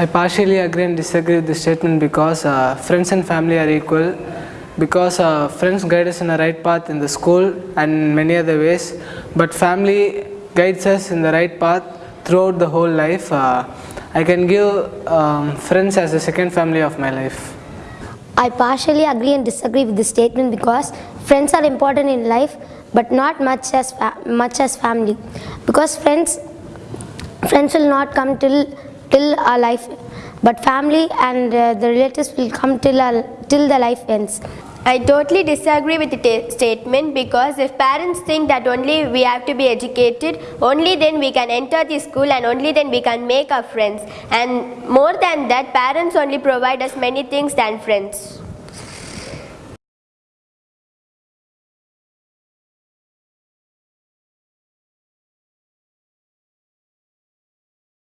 I partially agree and disagree with this statement because uh, friends and family are equal. Because uh, friends guide us in the right path in the school and many other ways, but family guides us in the right path throughout the whole life. Uh, I can give um, friends as the second family of my life. I partially agree and disagree with this statement because friends are important in life but not much as much as family because friends friends will not come till till our life but family and uh, the relatives will come till our, till the life ends I totally disagree with the ta- statement because if parents think that only we have to be educated, only then we can enter the school and only then we can make our friends. And more than that, parents only provide us many things than friends.